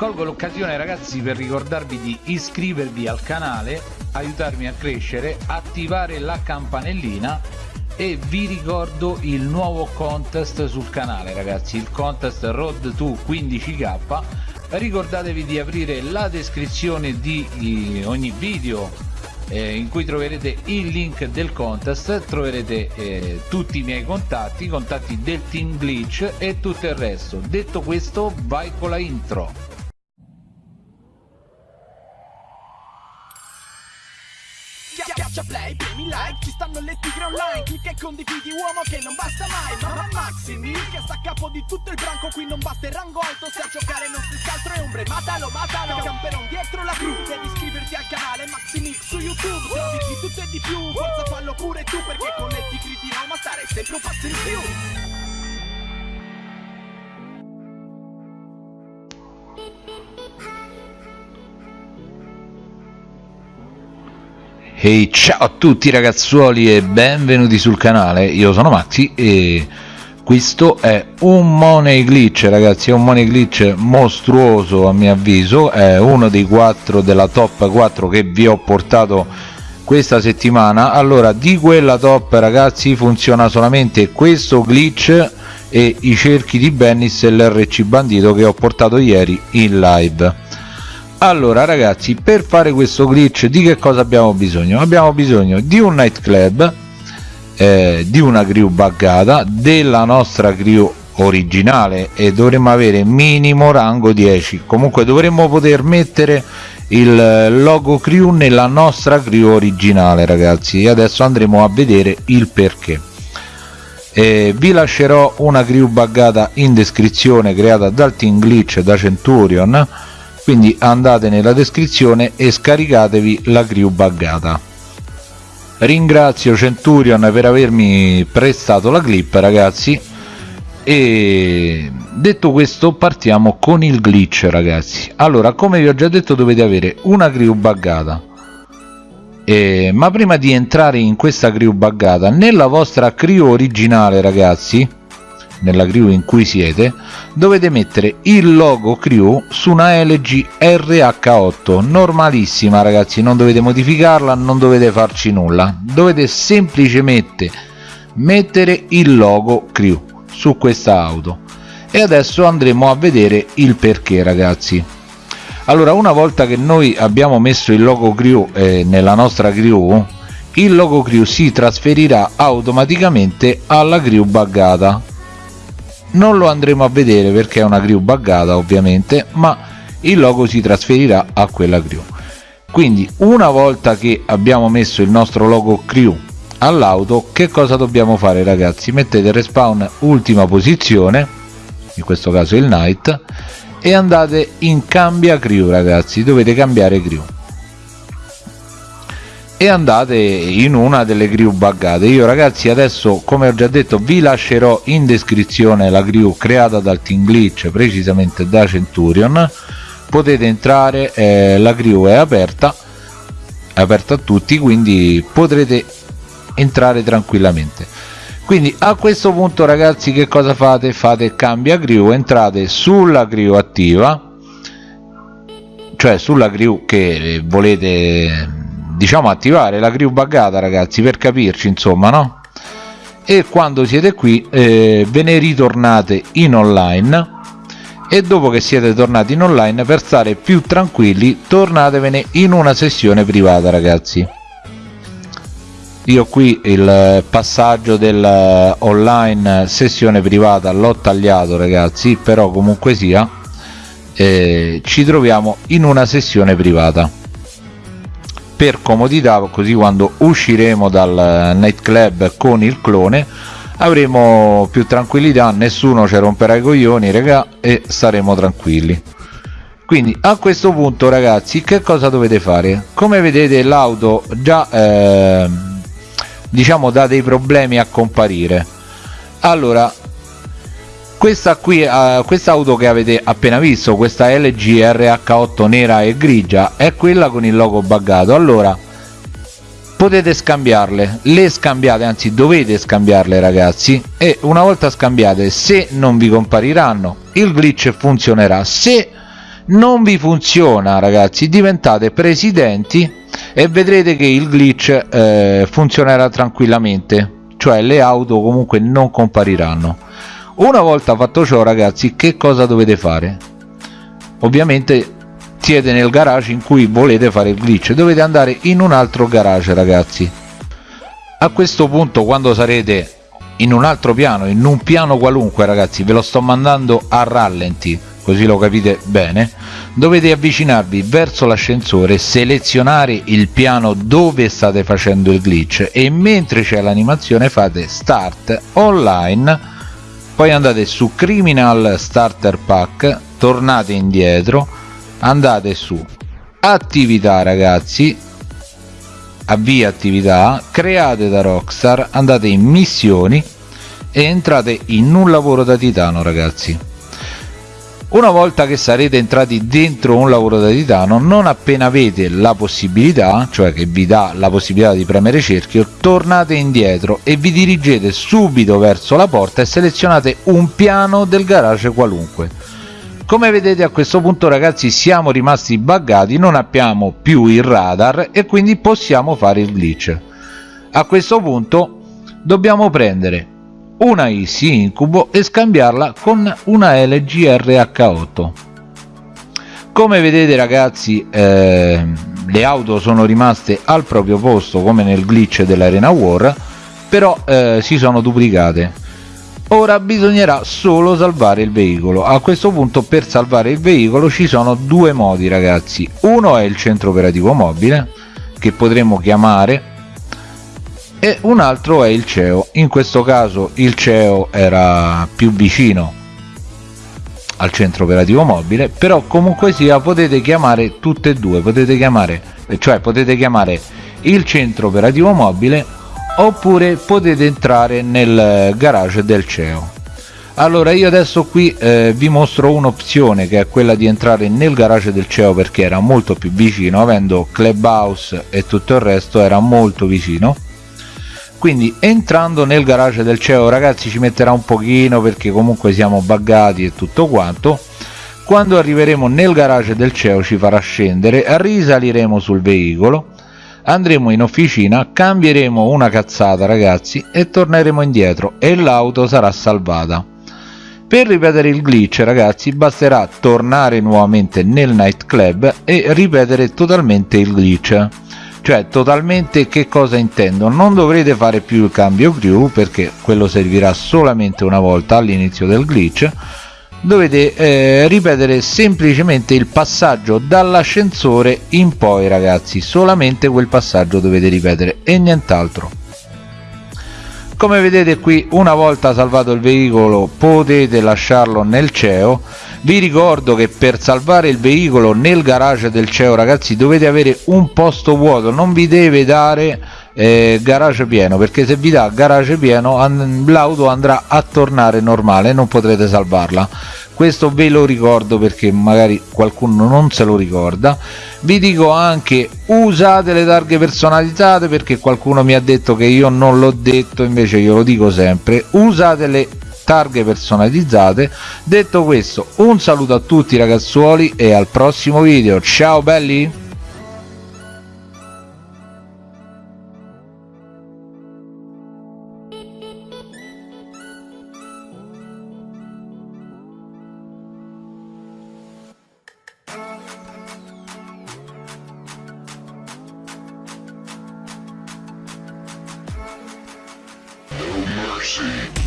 colgo l'occasione ragazzi per ricordarvi di iscrivervi al canale aiutarmi a crescere attivare la campanellina e vi ricordo il nuovo contest sul canale ragazzi il contest road to 15k ricordatevi di aprire la descrizione di ogni video eh, in cui troverete il link del contest troverete eh, tutti i miei contatti i contatti del team glitch e tutto il resto. Detto questo vai con la intro Schiaccia play, premi like, ci stanno le tigre online. Clicca e condividi uomo che non basta mai. Mamma Maximi, che sta a capo di tutto il branco. Qui non basta il rango alto, se a giocare non si scaltro e ombre. Matalo, matalo, camperon dietro la gru Devi iscriverti al canale Maximix su YouTube. Se di tutto e di più, forza fallo pure tu Perché con le tigre di Roma stare sempre un passo in più Ehi hey, ciao a tutti ragazzuoli e benvenuti sul canale, io sono Maxi e questo è un money glitch ragazzi, è un money glitch mostruoso a mio avviso, è uno dei quattro della top 4 che vi ho portato questa settimana. Allora di quella top ragazzi funziona solamente questo glitch e i cerchi di Bennis e l'RC bandito che ho portato ieri in live allora ragazzi per fare questo glitch di che cosa abbiamo bisogno? Abbiamo bisogno di un nightclub eh, di una crew buggata della nostra crew originale e dovremmo avere minimo rango 10 comunque dovremmo poter mettere il logo crew nella nostra crew originale ragazzi. E adesso andremo a vedere il perché. Eh, vi lascerò una crew buggata in descrizione creata dal team glitch da centurion quindi andate nella descrizione e scaricatevi la crew buggata. Ringrazio Centurion per avermi prestato la clip ragazzi. E detto questo partiamo con il glitch ragazzi. Allora come vi ho già detto dovete avere una crew buggata. Eh, ma prima di entrare in questa crew buggata nella vostra crew originale ragazzi nella crew in cui siete dovete mettere il logo crew su una LG RH8 normalissima ragazzi non dovete modificarla non dovete farci nulla. Dovete semplicemente mettere il logo crew su questa auto. E adesso andremo a vedere il perché ragazzi. Allora una volta che noi abbiamo messo il logo crew eh, nella nostra crew il logo crew si trasferirà automaticamente alla crew buggata non lo andremo a vedere perché è una crew buggata ovviamente ma il logo si trasferirà a quella crew quindi una volta che abbiamo messo il nostro logo crew all'auto che cosa dobbiamo fare ragazzi? Mettete respawn ultima posizione in questo caso il night e andate in cambia crew ragazzi. Dovete cambiare crew e andate in una delle crew buggate. Io ragazzi adesso come ho già detto vi lascerò in descrizione la crew creata dal team glitch precisamente da centurion. Potete entrare eh, la crew è aperta è aperta a tutti quindi potrete entrare tranquillamente. Quindi a questo punto ragazzi che cosa fate? Fate cambia crew entrate sulla crew attiva cioè sulla crew che volete diciamo attivare la crew buggata ragazzi per capirci insomma no? E quando siete qui eh, ve ne ritornate in online. E dopo che siete tornati in online per stare più tranquilli tornatevene in una sessione privata ragazzi. Io qui il passaggio del online sessione privata l'ho tagliato ragazzi però comunque sia eh, ci troviamo in una sessione privata per comodità così quando usciremo dal nightclub con il clone avremo più tranquillità nessuno ci romperà i coglioni raga e saremo tranquilli. Quindi a questo punto ragazzi che cosa dovete fare? Come vedete l'auto già eh, diciamo dà dei problemi a comparire. Allora questa qui uh, questa auto che avete appena visto questa LG RH8 nera e grigia è quella con il logo buggato. Allora potete scambiarle. Le scambiate anzi dovete scambiarle ragazzi. E una volta scambiate se non vi compariranno il glitch funzionerà. Se non vi funziona ragazzi diventate presidenti e vedrete che il glitch eh, funzionerà tranquillamente. Cioè le auto comunque non compariranno una volta fatto ciò ragazzi che cosa dovete fare? Ovviamente siete nel garage in cui volete fare il glitch. Dovete andare in un altro garage ragazzi. A questo punto quando sarete in un altro piano in un piano qualunque ragazzi ve lo sto mandando a rallenti così lo capite bene dovete avvicinarvi verso l'ascensore selezionare il piano dove state facendo il glitch e mentre c'è l'animazione fate start online poi andate su criminal starter pack tornate indietro andate su attività ragazzi. Avvia attività create da rockstar andate in missioni e entrate in un lavoro da titano ragazzi una volta che sarete entrati dentro un lavoro da titano non appena avete la possibilità cioè che vi dà la possibilità di premere cerchio tornate indietro e vi dirigete subito verso la porta e selezionate un piano del garage qualunque. Come vedete a questo punto ragazzi siamo rimasti buggati non abbiamo più il radar e quindi possiamo fare il glitch. A questo punto dobbiamo prendere una Easy Incubo e scambiarla con una LG RH8 come vedete ragazzi eh, le auto sono rimaste al proprio posto come nel glitch dell'Arena War però eh, si sono duplicate. Ora bisognerà solo salvare il veicolo. A questo punto per salvare il veicolo ci sono due modi ragazzi. Uno è il centro operativo mobile che potremo chiamare e un altro è il CEO. In questo caso il CEO era più vicino al centro operativo mobile però comunque sia potete chiamare tutte e due. Potete chiamare cioè potete chiamare il centro operativo mobile oppure potete entrare nel garage del CEO. Allora io adesso qui eh, vi mostro un'opzione che è quella di entrare nel garage del CEO perché era molto più vicino avendo clubhouse e tutto il resto era molto vicino quindi entrando nel garage del CEO ragazzi ci metterà un pochino perché comunque siamo buggati e tutto quanto. Quando arriveremo nel garage del CEO ci farà scendere risaliremo sul veicolo andremo in officina cambieremo una cazzata ragazzi e torneremo indietro e l'auto sarà salvata. Per ripetere il glitch ragazzi basterà tornare nuovamente nel nightclub e ripetere totalmente il glitch cioè totalmente che cosa intendo? Non dovrete fare più il cambio crew perché quello servirà solamente una volta all'inizio del glitch. Dovete eh, ripetere semplicemente il passaggio dall'ascensore in poi ragazzi. Solamente quel passaggio dovete ripetere e nient'altro come vedete qui una volta salvato il veicolo potete lasciarlo nel CEO. Vi ricordo che per salvare il veicolo nel garage del CEO ragazzi dovete avere un posto vuoto. Non vi deve dare eh, garage pieno perché se vi dà garage pieno an l'auto andrà a tornare normale non potrete salvarla. Questo ve lo ricordo perché magari qualcuno non se lo ricorda. Vi dico anche usate le targhe personalizzate perché qualcuno mi ha detto che io non l'ho detto invece io lo dico sempre. Usate le targhe personalizzate. Detto questo un saluto a tutti ragazzuoli e al prossimo video. Ciao belli mercy.